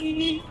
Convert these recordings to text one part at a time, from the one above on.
你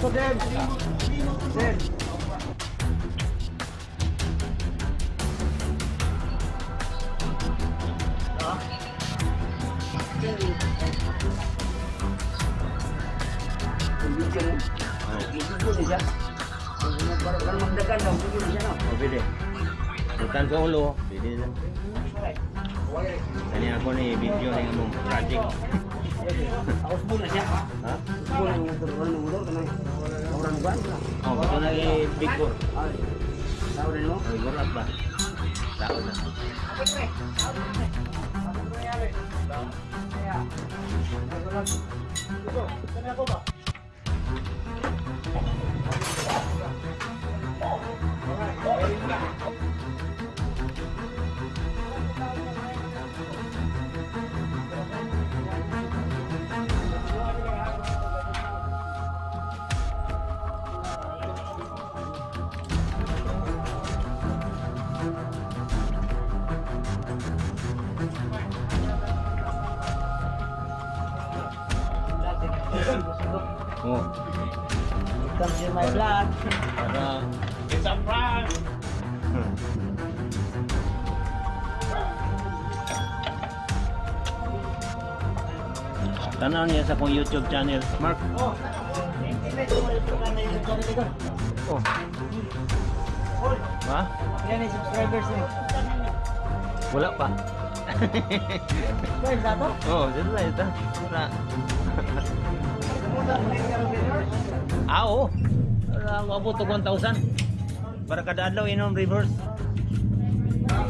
Din. Oh, pwede. Bukan sa ulo. Pwede lang. Kani ako ni video ni mong project. Muna siya. Ha? Muna yung motor ng motor kanang orang ban. Oh, na ni Big Four. Tahu din mo? Ay, gulat ba? Tao na. Oh, Tanaw niya sa kong YouTube channel. Mark. Oh. Oh. Ha? Yan yung subscribers niyo. Wala pa. Guys, dato? Oh, dito na ito. Na. Ah, oo. Ako abot to 1,000. Para kada adlaw inom reverse. Mana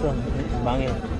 했던 망해.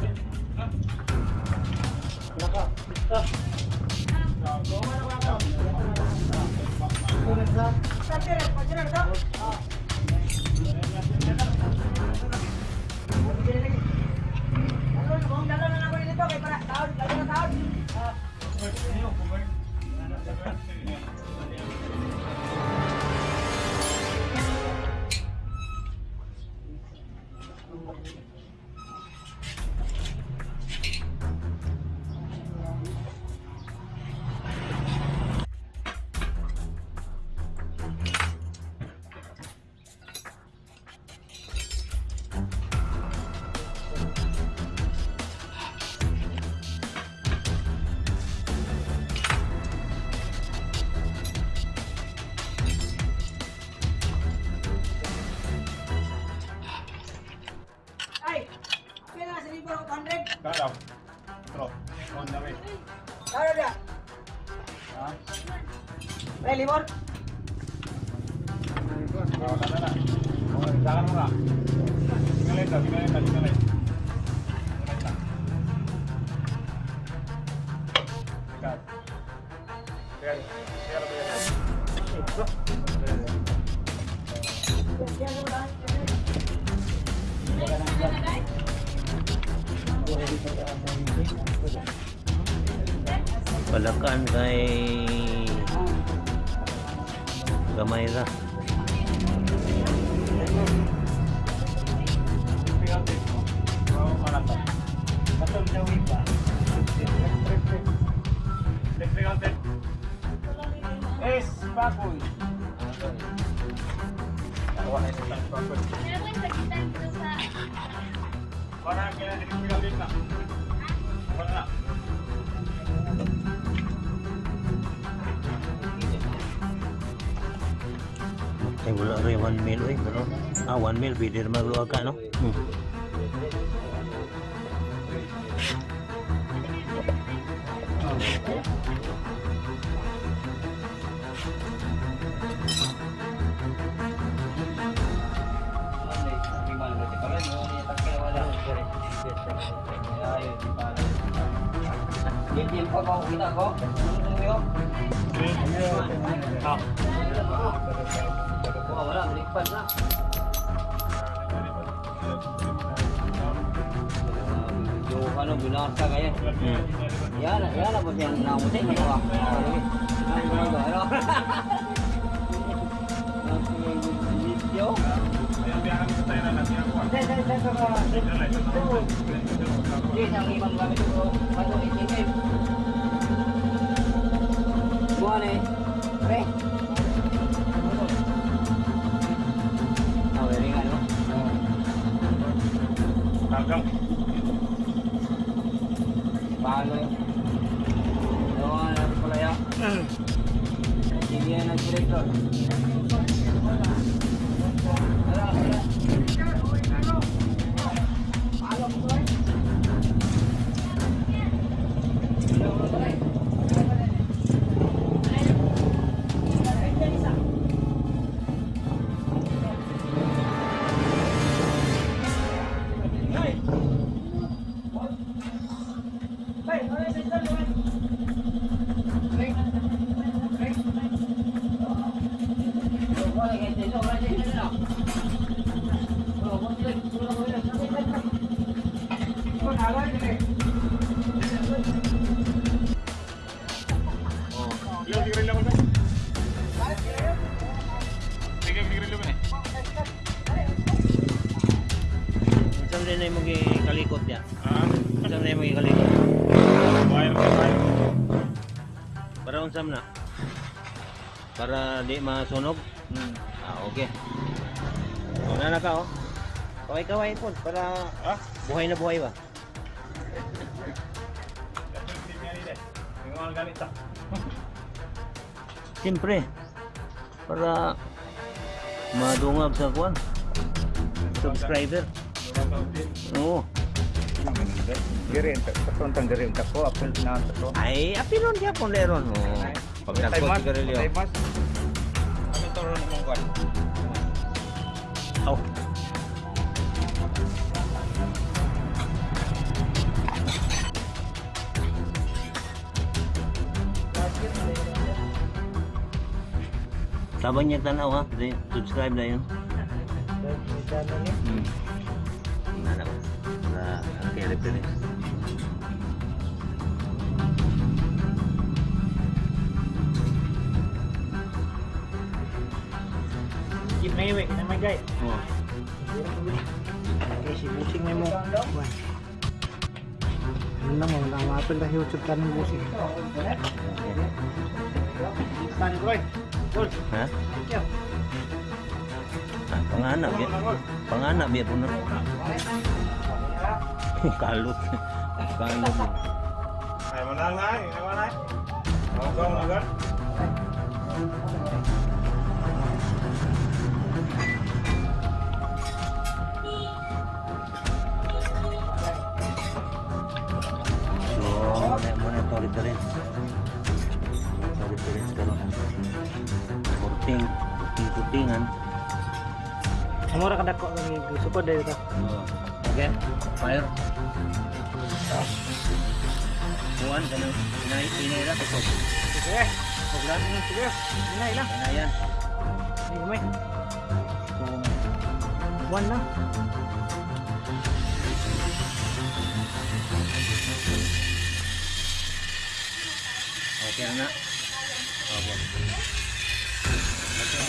job. Throw. On the way. Yeah, yeah, yeah. Hey, Limon. Jangan murah. Tinggalin, tinggalin, tinggalin. Ay wala rin 1 mil eh, ano? Ah, 1 mil pwede naman ka, no? Hmm. Nhớ là nhớ là một vàng đồng thích mà còn. Rồi rồi đó. Vô. Đây đây đây. Đi thằng đi bằng vào cái chỗ. Paano yun? Gawa na natin pala yan. Sige yan ang director. para di masunog hmm. ah okay wala na ka oh kaway kaway po para ah? buhay na buhay ba siyempre para madungag sa kwan subscriber oo Gerin, patron tang gerin ko, apil na to. Ay, apilon dia pon leron. Oh. Pag nagkot gerilyo. Tay mas, Sabang niya tanaw ha. Di- Subscribe na yun. Hmm. Ano? Na ang reference. Keep na iwi, na. Oh. Okay, si busing na mo. Ano na mo, namapin na YouTube ka ng busing. Saan, Roy? Gol. Ha? Thank you. Ah, panganak ya. Panganak biya po na. Kalut. Kalut. Ay, manang na, ay, ay, manang. Ako ka kurting kurtingan. Amora ka dako ng support dito. Oh. Okay, fire. Kuhan ka ng inaira ko. Sige. Paglan mo sige. Ina ila. Ano yan? Ay, may. One na. Okay na na. Oh,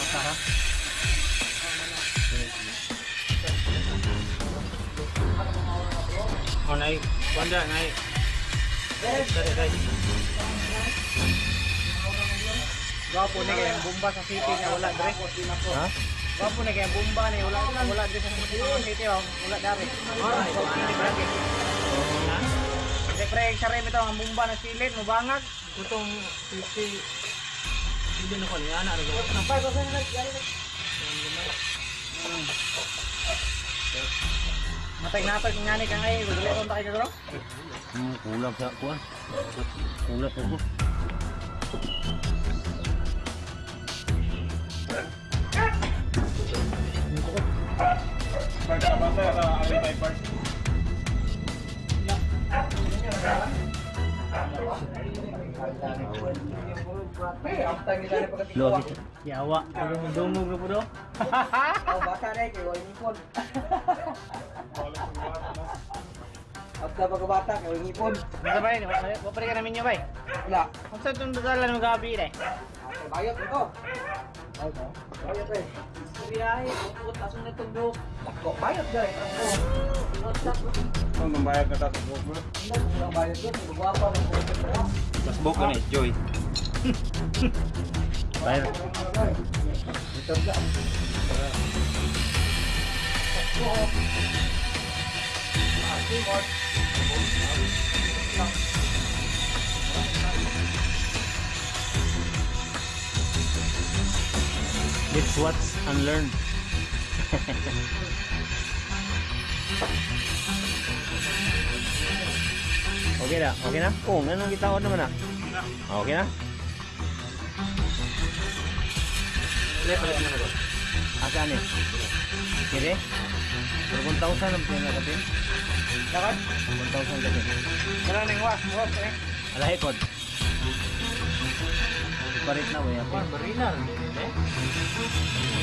nai. Banda nai. Dali, dali. Gwapo ni kaya bomba sa city niya wala dire. Ha? Gwapo ni kaya bomba ni wala wala dire sa city oh. wala dari. Ito ang na silid mo bangag. Gutong city. Hindi na ko niya na ro. Nampay ko sa Matay na pag ngani ka ngay, dili ko ta kay garo. Hmm, kulang sa kuhan. Kulang sa kuhan. Pagkabasa sa Alitay Park. Lo sih. Ya awak, kalau dungu ke bodo. Oh, bakar eh kau ini pun. Pagka pagkabata, kau ini pun. Ano ba yun? Wapari ka namin nyo ba? Wala. Kung saan itong dagalan ng gabi eh? Bayot ito. Bayot eh. Biyahe, putas na itong dog. Bayot dyan eh. Kung nambayad na tayo sa book mo? Hindi, nambayad ko. Nagwapa ng book mo. Mas book ko na, Joy. Bayad. Ito na. It's what's unlearned. okay na, okay na? Oo, oh, ganun kita naman na. Okay na? Asa ni? Kire? Pero kung tausan ang pinakatin? Dapat? Kung tausan kapin. Wala nang was. Was eh. Alahe kod. Parit na ba yan? Barinal.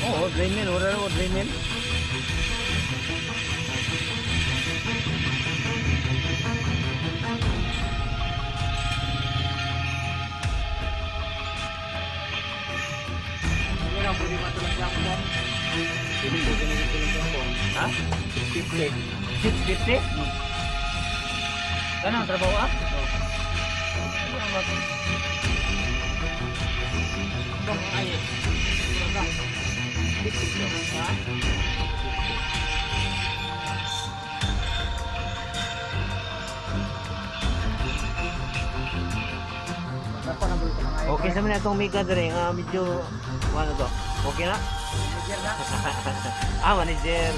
Oo, drain mill. Wala na drain mill. Hindi na pwede matulog sa ako. Ha? 50. 650? Kanang trabaho ah? Dapat na buli ko Okay sa mga itong? Manager na. ah, manager.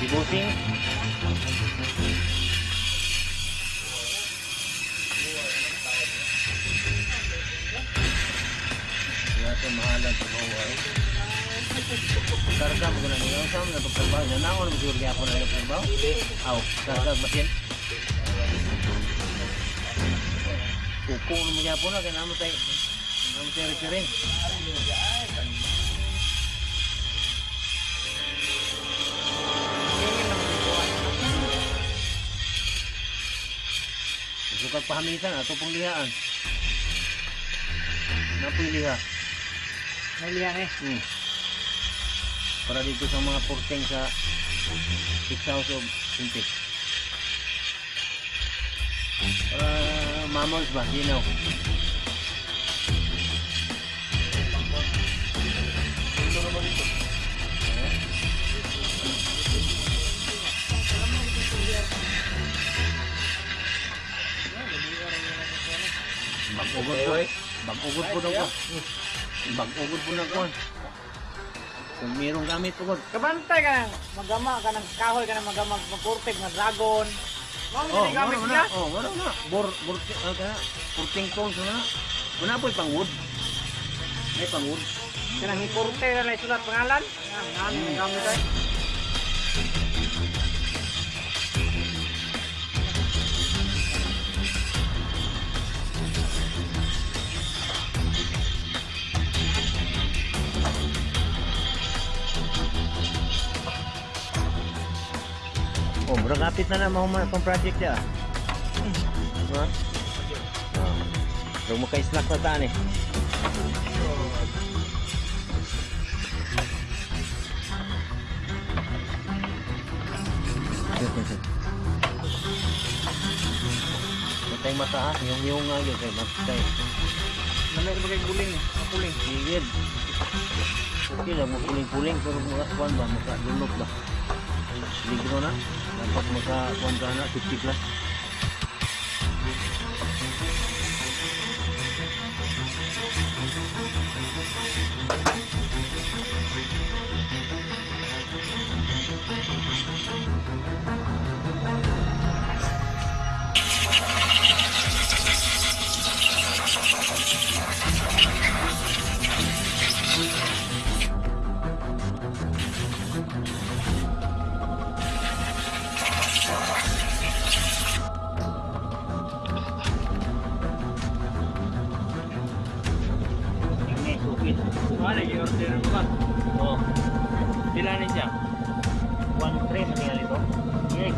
si Busing. Kaya ito mahalan sa bawal. Karga mo na niyo sa mga pagtrabaho na naon mo siguro gyapon na pagtrabaho. Aw, karga batin. Kuko mo gyapon na kay namo tay. Namo tay ring. Sukat pahamitan ato pong lihaan. Napoy liha. May lihan eh. Hmm. Para dito sa mga porteng sa Six House of Sintik. Para Mamos ba? Ginaw. Bagugod po eh. Bagugod po nang kuwan. Bagugod po nang kuwan. Kung mayroong gamit po kuwan. Kabantay ka. Magama ka ng kahoy ka ng magama. Magkurtig, magdragon. dragon Oh, oh, gamit wala niya. na. Oh, wala na. Bor, bor, ano ka na? Porting tons na. Wala po pang wood. May pang wood. Kanang hikurte na lang isulat pangalan. Ang gamit ay. Oh, murag kapit na na mahuman akong project ya. Ha? Oh. Huwag mo ka-slack na eh. Matay mata ha, yung yung nga yun kay matay. Namay ko bagay guling eh. Mapuling. Sigid. Okay lang mo puling-puling pero mga kuan ba maka dunok ba lingkungan dapat muka kontranak 17 Wala, i-order pa. Oo. Pila na siya? 1-3 manila nito? Yes.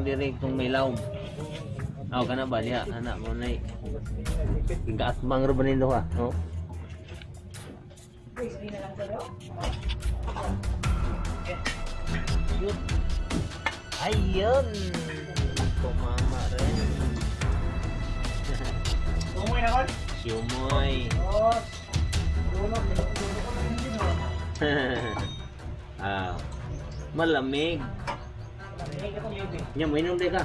atong diri kung may lawm. Aw kana ba diha ah, anak mo nay. Gaas mangro ba nindo ha? No. Ayun. Kumama rin. Sumoy na kon? Sumoy. Oh. ah, malamig. nhà mấy năm đây cơ?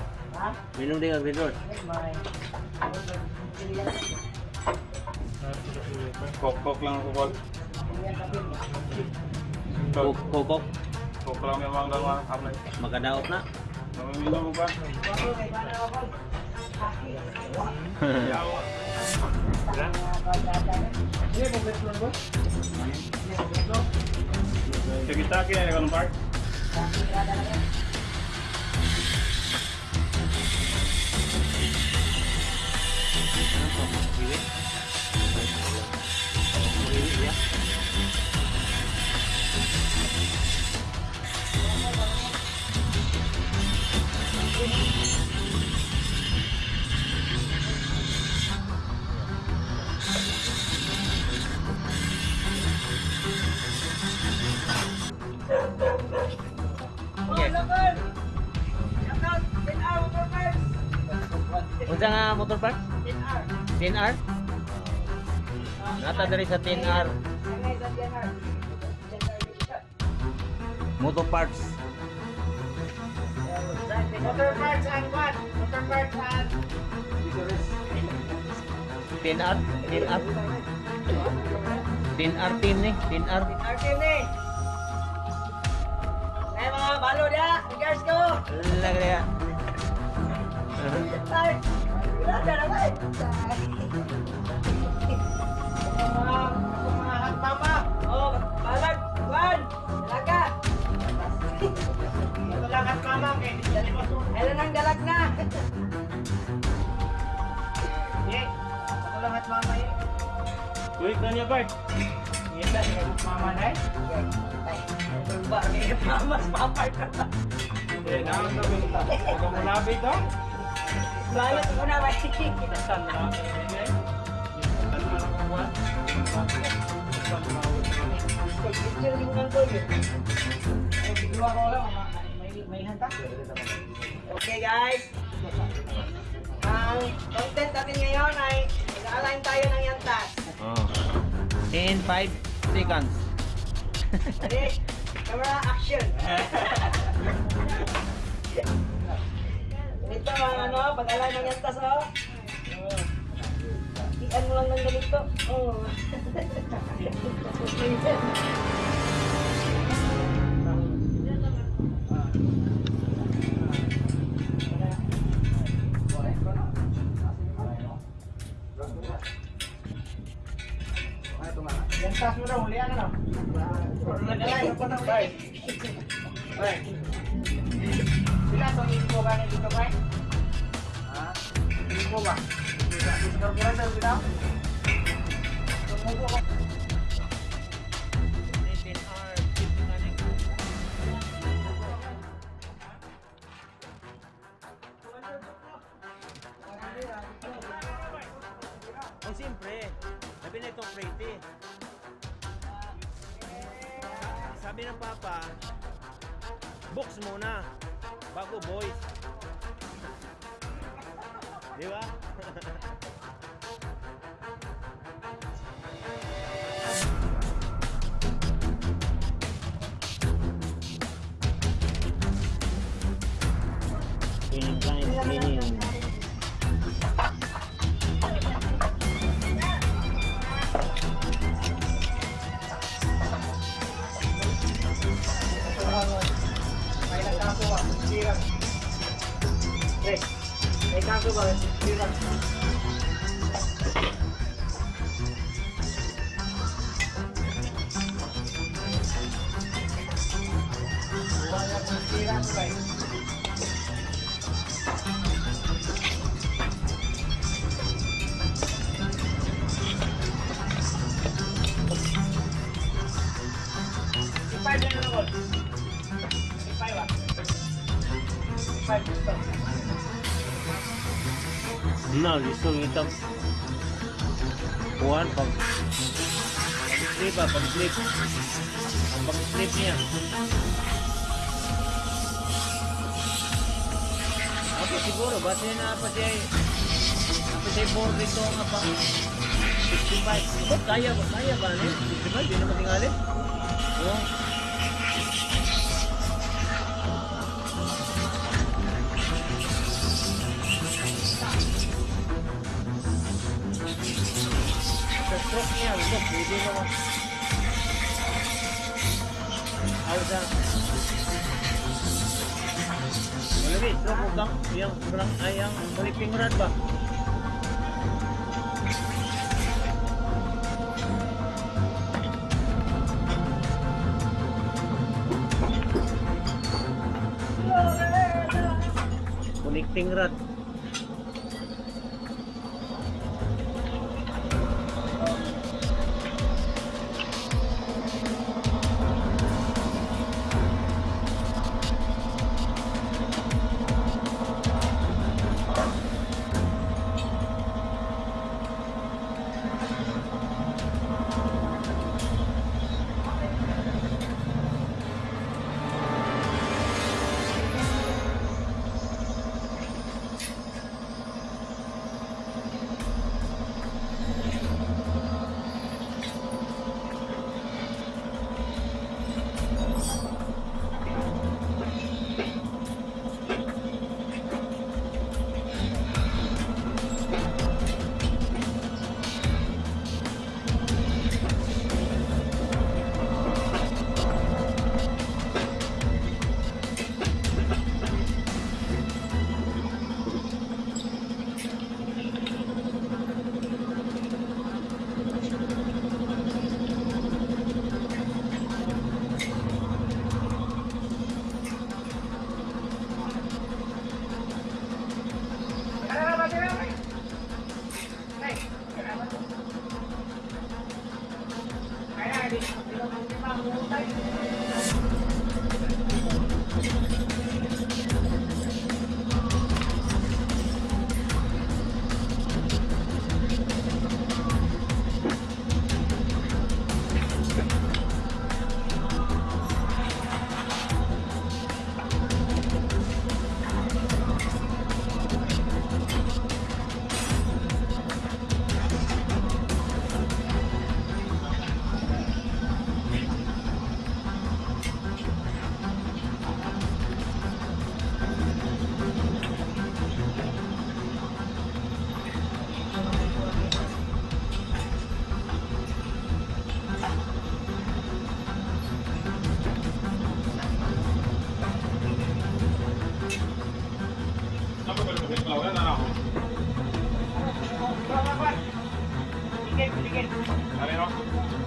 Mấy năm đây ở bên rồi? Cột cột lang cột cột cột cột cột lang memang dah lah apa lagi makan daun nak minum apa Kita kita kan park. Park. Unsa Nata diri sa 10R Motor Parts. Motor parts and what? Motor parts and... 10R, 10R. 10R team ni, 10R. Arkin ni! Eh mga balo dia! Regards ko! Lag dia. Ay! Wala na naman! Ayan ang galag na. Hindi. Ako lang at mama yun. Wait na niya, Bart. Ngayon na, niya mama na eh. Ba, ngayon mama, papay ka na. Hindi, naman sabi ko. Huwag mo nabit, oh. Balot mo na, Bart. Nasaan na? Hindi. Okay guys. Ang content natin ngayon ay nag-align tayo ng yantas. Oh. In 5 seconds. Ready? Camera action. Ito ang ano, pag-align ng yantas oh. Ano lang ng ganito? Oo. Oh. Yang tas udah mulai kan? Udah mulai, udah mulai. Baik. Sila tong info kan dito, Bay? Ha? Info ba? 감사합니다. Na, gusto kita. Kuhan pag pag-slip ah, pag-slip. Ang pag-slip niya. Ako siguro, base na pa siya board dito nga pa. 65. Ba't kaya ba? Kaya ba? Ano? 65? Di naman. Oo. Dito ko. Alsa. Malagi, so kung yang kurang ay ang maliping rad ba? Connecting rod. Dale, no.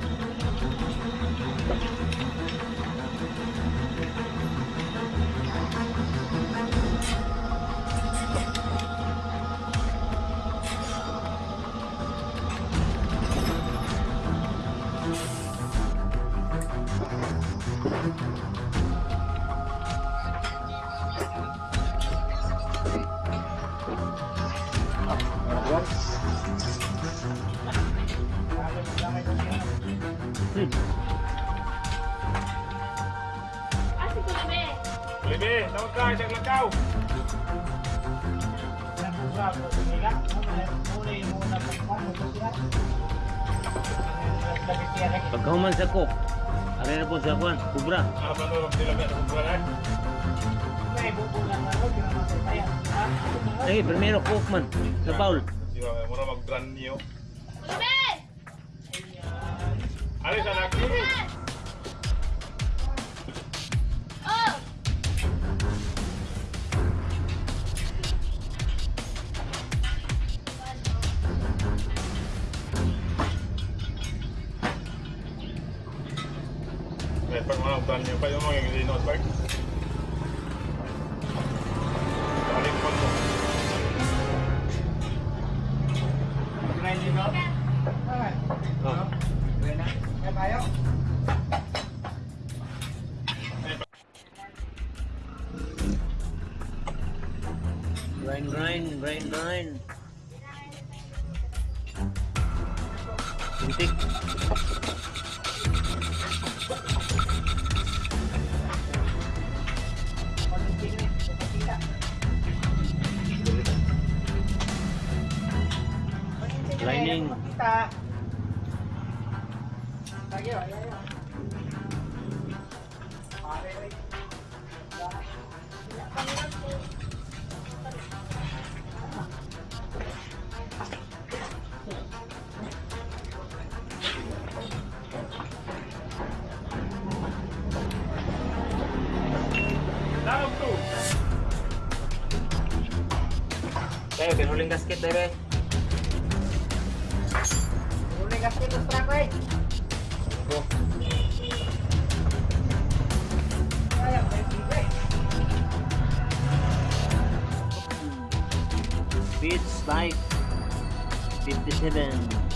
Pagkahuman sa cook. Ari na po sa kuan, kubra. Eh, primero man sa bowl. naman yung pa yung mga green out. Uling gasket, bebe. Uling gasket, ustra ko eh. Go. Beats like 57.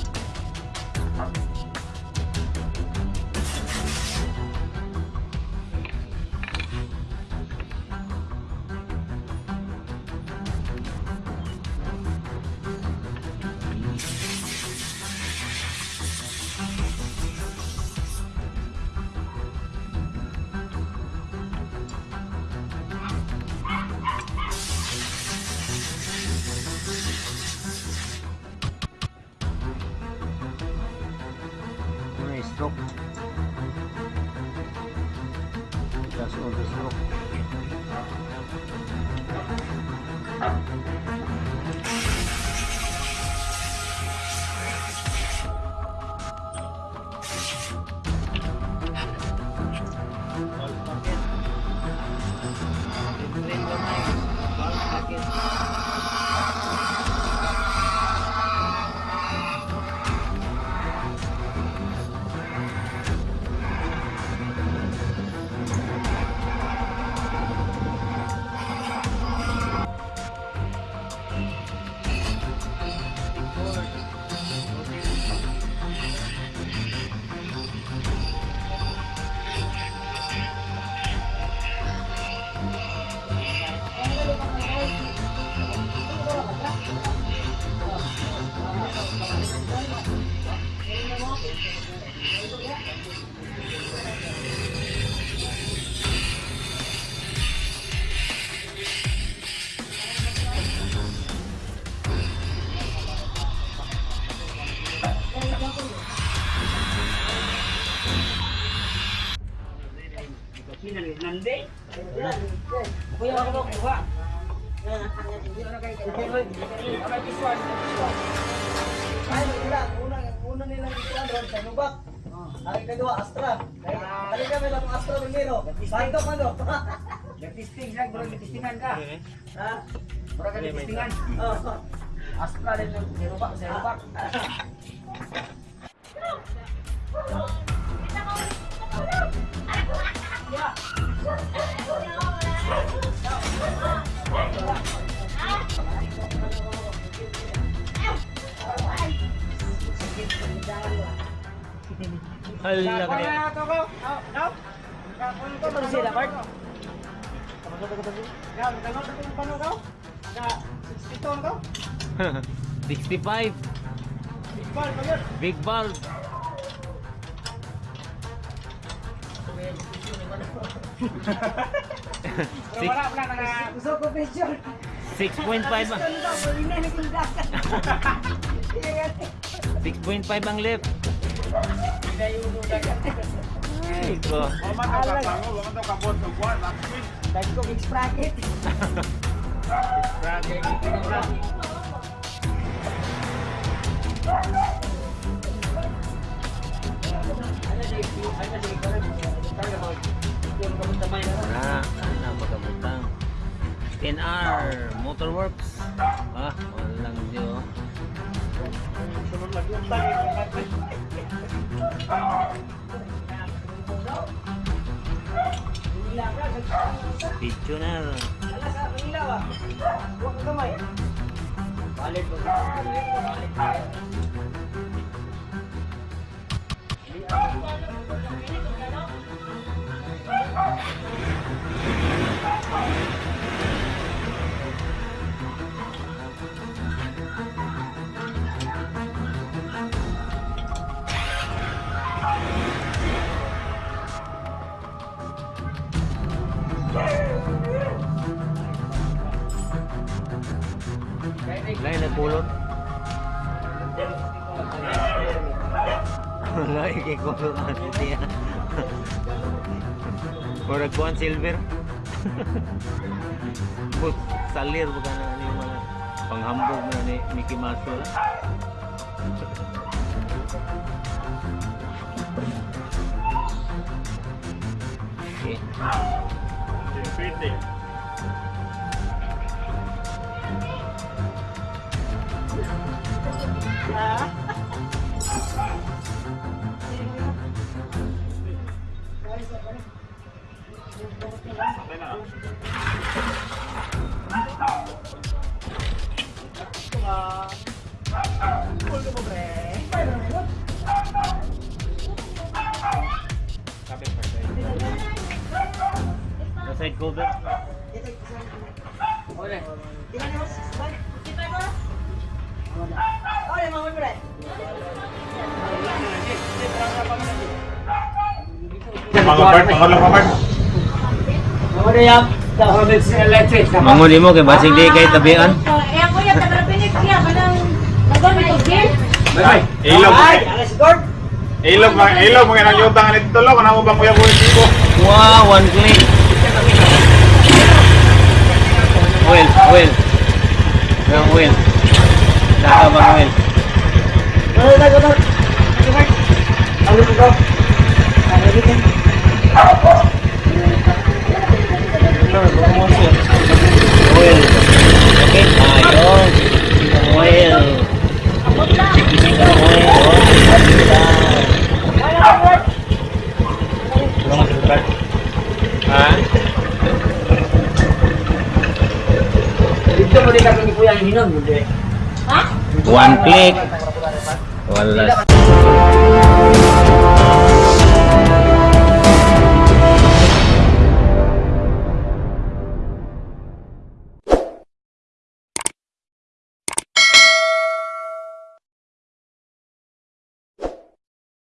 Kuya, ako mo kuha. Ay, wala. Una, una nilang sa Nubak. Ang kedua, Astra. Kali kami lang Astra primero. Bandok ano? Testing lang, bro. Testingan ka. Ha? Bro, ka testingan. Oh. Astra din yung serubak, serubak. Hala ka niya. Ito sila, Bart. Big 65. Big ball. Big ball. Pero wala pala naka... Gusto ko picture. 6.5 ang... 6.5 ang left. Ay ko. Wala ka pa pango, wala ka pa wala, wala magamutang. NR Motorworks. Ah, wala lang dito. Sunod lang yung tayo. Oh. Picture na. Alas, ang ilaw ah. Huwag kamay. Balik ko. Balik ko. Balik ko. đây là cô lớn siya Mura kuhan silver But salir bukan yung mga panghambog mo ni Mickey Mouse. তাই না Let's go there. Olha. Kita ni harus balik. Kita ni. Olha, mau berat. Bang Albert, Bang Albert. Mangun mo kay basig di kay tabian. Ah, eh ako ya tagra pinit siya kanang nagon ko gil. Bye. Ilog. Ilog mga ilog mga nang yutang ni tulo kana mo ba kuya ko ko. Wow, one click. Well, well. Yung well. Naka bang well. Dali na gud. Ano ko? Ano ko? Go? Ano dito? Oil. Okay, ayun. Oil. Oil. Ha? Dito mo din kami ni Kuya Hinom, hindi. One click. Wala.